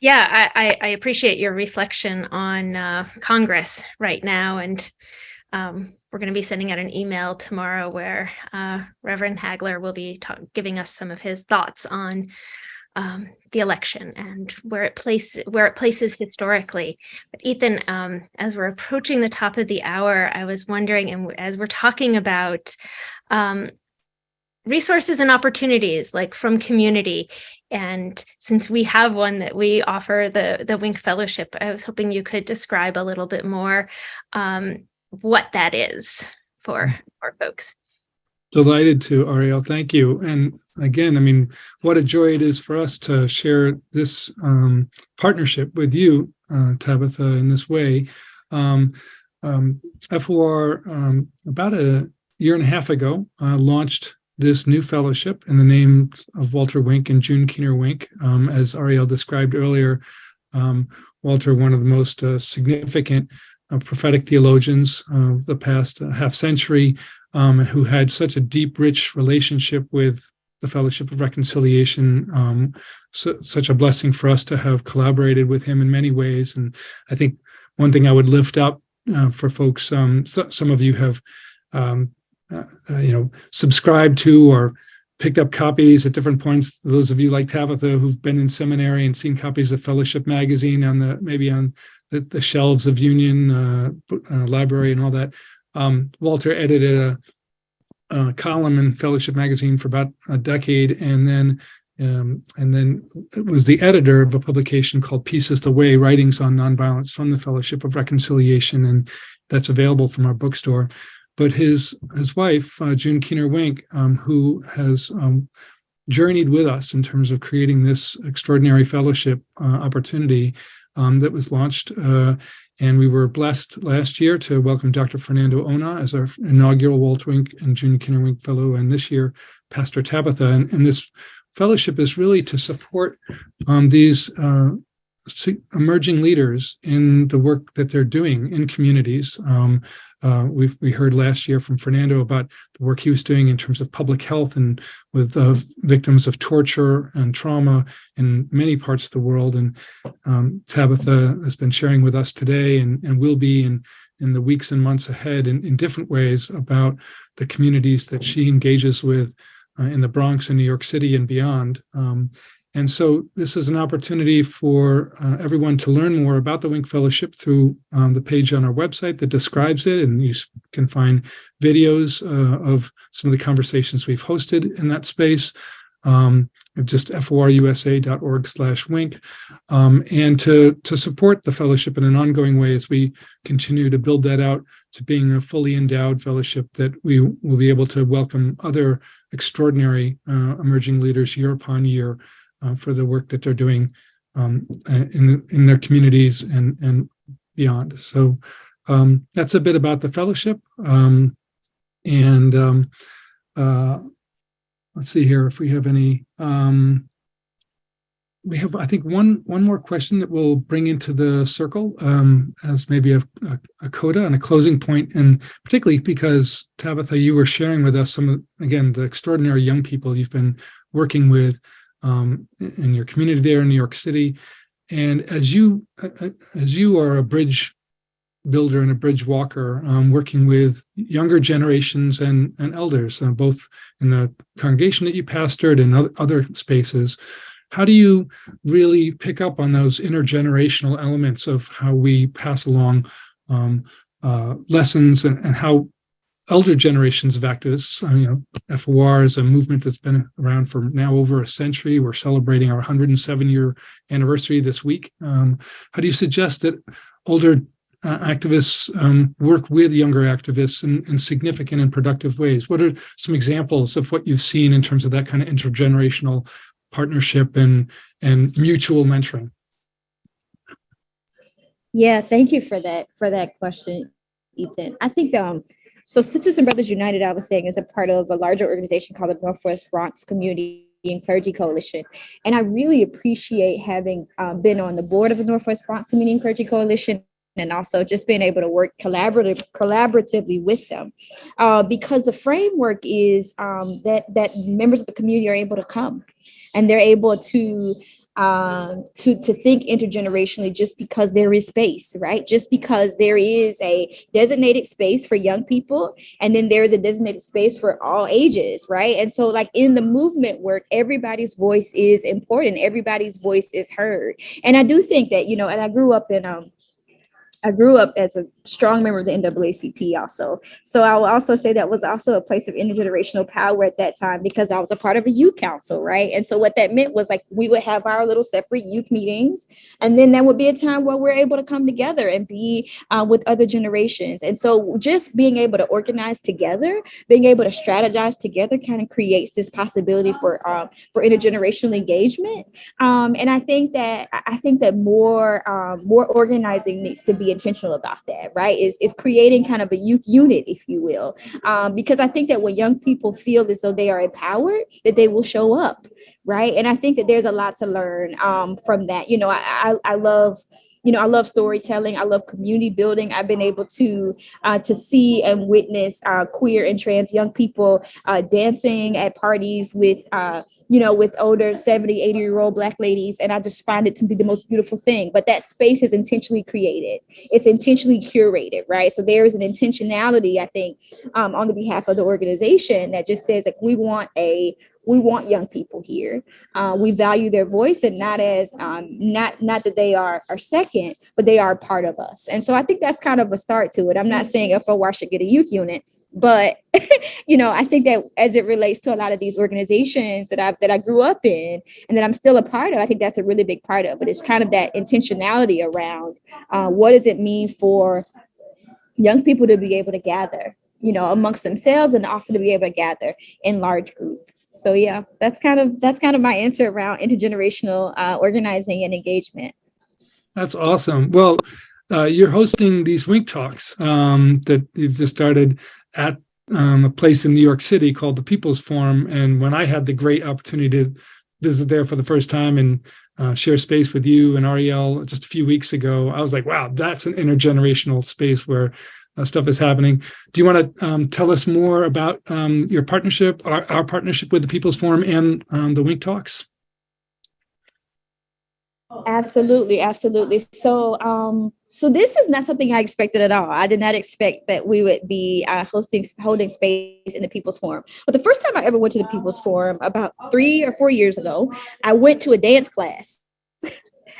Yeah, I, I, appreciate your reflection on uh, Congress right now. And um, we're going to be sending out an email tomorrow where uh, Reverend Hagler will be giving us some of his thoughts on um, the election and where it places where it places historically. But Ethan, um, as we're approaching the top of the hour, I was wondering, and as we're talking about um, resources and opportunities like from community and since we have one that we offer the the wink fellowship i was hoping you could describe a little bit more um, what that is for our folks Delighted to, Ariel. Thank you. And again, I mean, what a joy it is for us to share this um, partnership with you, uh, Tabitha, in this way. Um, um, FOR, um, about a year and a half ago, uh, launched this new fellowship in the name of Walter Wink and June Keener Wink. Um, as Ariel described earlier, um, Walter, one of the most uh, significant uh, prophetic theologians of the past uh, half century, um, who had such a deep, rich relationship with the Fellowship of Reconciliation. Um, so, such a blessing for us to have collaborated with him in many ways. And I think one thing I would lift up uh, for folks, um, so, some of you have um, uh, uh, you know, subscribed to or picked up copies at different points. Those of you like Tabitha who've been in seminary and seen copies of Fellowship magazine on the maybe on the, the shelves of Union uh, uh, Library and all that. Um, Walter edited a, a, column in Fellowship magazine for about a decade, and then um, and then it was the editor of a publication called Peace Is the Way: Writings on Nonviolence from the Fellowship of Reconciliation, and that's available from our bookstore but his his wife, uh, June Keener Wink, um, who has um, journeyed with us in terms of creating this extraordinary fellowship uh, opportunity um, that was launched. Uh, and we were blessed last year to welcome Dr. Fernando Ona as our inaugural Walter Wink and June Keener Wink Fellow, and this year, Pastor Tabitha. And, and this fellowship is really to support um, these uh, emerging leaders in the work that they're doing in communities. Um, uh, we we heard last year from Fernando about the work he was doing in terms of public health and with uh, victims of torture and trauma in many parts of the world. And um, Tabitha has been sharing with us today and, and will be in, in the weeks and months ahead in, in different ways about the communities that she engages with uh, in the Bronx and New York City and beyond. Um, and so this is an opportunity for uh, everyone to learn more about the Wink Fellowship through um, the page on our website that describes it. And you can find videos uh, of some of the conversations we've hosted in that space. Um, just forusa.org slash wink um, and to to support the fellowship in an ongoing way as we continue to build that out to being a fully endowed fellowship that we will be able to welcome other extraordinary uh, emerging leaders year upon year uh, for the work that they're doing um, in in their communities and and beyond. So um, that's a bit about the fellowship. Um, and um, uh, let's see here if we have any. Um, we have, I think, one one more question that we'll bring into the circle um, as maybe a, a, a, coda and a closing point, and particularly because Tabitha, you were sharing with us some again, the extraordinary young people you've been working with um, in your community there in New York City. And as you as you are a bridge builder and a bridge walker, um, working with younger generations and, and elders, uh, both in the congregation that you pastored and other, spaces, how do you really pick up on those intergenerational elements of how we pass along um, uh, lessons and, and how elder generations of activists, uh, you know, FOR is a movement that's been around for now over a century. We're celebrating our 107 year anniversary this week. Um, how do you suggest that older uh, activists um, work with younger activists in, in, significant and productive ways? What are some examples of what you've seen in terms of that kind of intergenerational partnership and and mutual mentoring? Yeah, thank you for that for that question, Ethan. I think um so Sisters and Brothers United, I was saying, is a part of a larger organization called the Northwest Bronx Community and Clergy Coalition. And I really appreciate having um, been on the board of the Northwest Bronx Community and Clergy Coalition and also just being able to work collaborative collaboratively with them uh, because the framework is um, that that members of the community are able to come and they're able to um, to to think intergenerationally just because there is space, right? Just because there is a designated space for young people, and then there is a designated space for all ages, right? And so, like in the movement work, everybody's voice is important. Everybody's voice is heard, and I do think that you know. And I grew up in um, I grew up as a strong member of the NAACP also. So I will also say that was also a place of intergenerational power at that time because I was a part of a youth council, right? And so what that meant was like we would have our little separate youth meetings, and then there would be a time where we're able to come together and be uh, with other generations. And so just being able to organize together, being able to strategize together, kind of creates this possibility for um, for intergenerational engagement. Um, and I think that I think that more um, more organizing needs to be intentional about that, right? Is is creating kind of a youth unit, if you will, um, because I think that when young people feel as though they are empowered, that they will show up, right? And I think that there's a lot to learn um, from that. You know, I, I, I love you know, I love storytelling. I love community building. I've been able to uh, to see and witness uh, queer and trans young people uh, dancing at parties with, uh, you know, with older 70, 80 year old Black ladies. And I just find it to be the most beautiful thing. But that space is intentionally created, it's intentionally curated, right? So there is an intentionality, I think, um, on the behalf of the organization that just says, like, we want a we want young people here. Uh, we value their voice and not as um, not not that they are are second, but they are part of us. And so I think that's kind of a start to it. I'm not saying FOR should get a youth unit, but you know I think that as it relates to a lot of these organizations that I that I grew up in and that I'm still a part of, I think that's a really big part of it. It's kind of that intentionality around uh, what does it mean for young people to be able to gather you know amongst themselves and also to be able to gather in large groups so yeah that's kind of that's kind of my answer around intergenerational uh, organizing and engagement. That's awesome. Well uh, you're hosting these wink talks um, that you've just started at um, a place in new york city called the people's forum. And when i had the great opportunity to visit there for the first time and uh, share space with you and Ariel just a few weeks ago, I was like, wow, that's an intergenerational space where uh, stuff is happening. Do you want to um, tell us more about um, your partnership, our, our, partnership with the People's Forum and um, the Wink Talks? Absolutely, absolutely. So, um, so this is not something I expected at all. I did not expect that we would be uh, hosting holding space in the People's Forum. But the first time I ever went to the People's Forum, about three or four years ago, I went to a dance class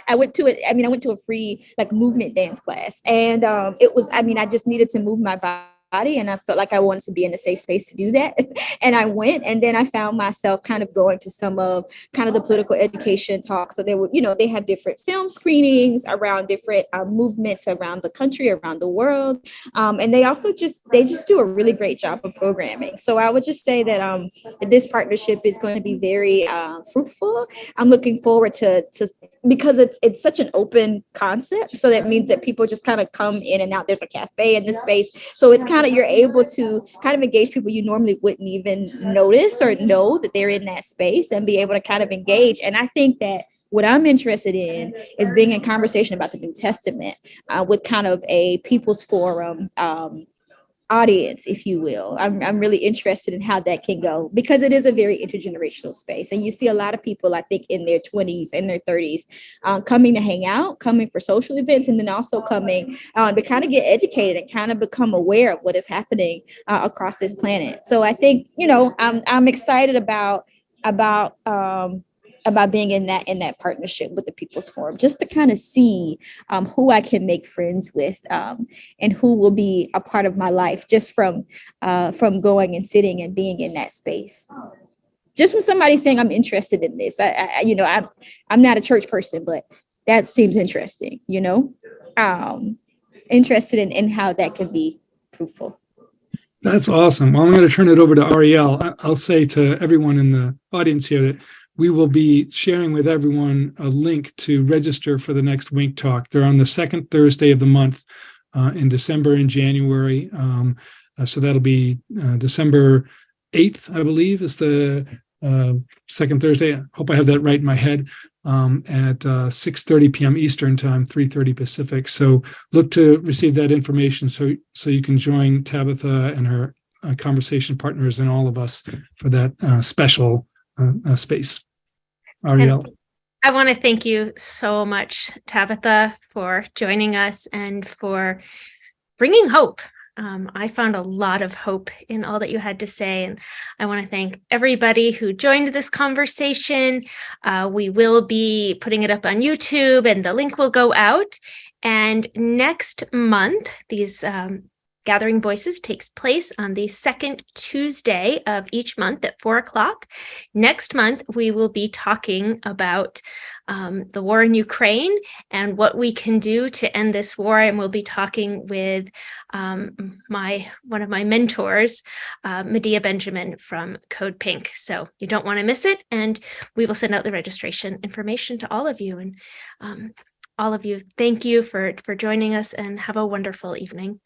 I went to it. I mean, I went to a free like movement dance class, and um, it was. I mean, I just needed to move my body body and I felt like I wanted to be in a safe space to do that. and I went and then I found myself kind of going to some of kind of the political education talks. So they would, you know, they have different film screenings around different uh, movements around the country, around the world. Um, and they also just, they just do a really great job of programming. So I would just say that um, this partnership is going to be very uh, fruitful. I'm looking forward to, to because it's it's such an open concept so that means that people just kind of come in and out there's a cafe in this space so it's kind of you're able to kind of engage people you normally wouldn't even notice or know that they're in that space and be able to kind of engage. And i think that What I'm interested in is being in conversation about the New Testament uh, with kind of a people's forum um, audience, if you will. I'm, I'm really interested in how that can go because it is a very intergenerational space. And you see a lot of people, I think, in their 20s and their 30s um, coming to hang out, coming for social events, and then also coming uh, to kind of get educated and kind of become aware of what is happening uh, across this planet. So I think, you know, I'm, I'm excited about about um, about being in that in that partnership with the People's Forum, just to kind of see um, who I can make friends with um, and who will be a part of my life just from uh, from going and sitting and being in that space. Just from somebody saying I'm interested in this, I, I you know I'm I'm not a church person, but that seems interesting. You know, um, interested in in how that can be fruitful. That's awesome. Well, I'm going to turn it over to Ariel. I'll say to everyone in the audience here that we will be sharing with everyone a link to register for the next Wink Talk. They're on the second Thursday of the month uh, in December and January. Um, uh, so that'll be uh, December 8th, I believe, is the uh, second Thursday. I hope I have that right in my head um, at uh, 6.30 p.m. Eastern time, 3.30 Pacific. So look to receive that information so, so you can join Tabitha and her uh, conversation partners and all of us for that special space. Ariel. I want to thank you so much, Tabitha, for joining us and for bringing hope. Um, I found a lot of hope in all that you had to say, and I want to thank everybody who joined this conversation. Uh, we will be putting it up on YouTube, and the link will go out. And next month, these um, Gathering Voices takes place on the second Tuesday of each month at four o'clock. Next month, we will be talking about um, the war in Ukraine and what we can do to end this war. And we'll be talking with um, my one of my mentors, uh, Medea Benjamin from Code Pink. So you don't want to miss it. And we will send out the registration information to all of you. And um, all of you, thank you for, for joining us and have a wonderful evening.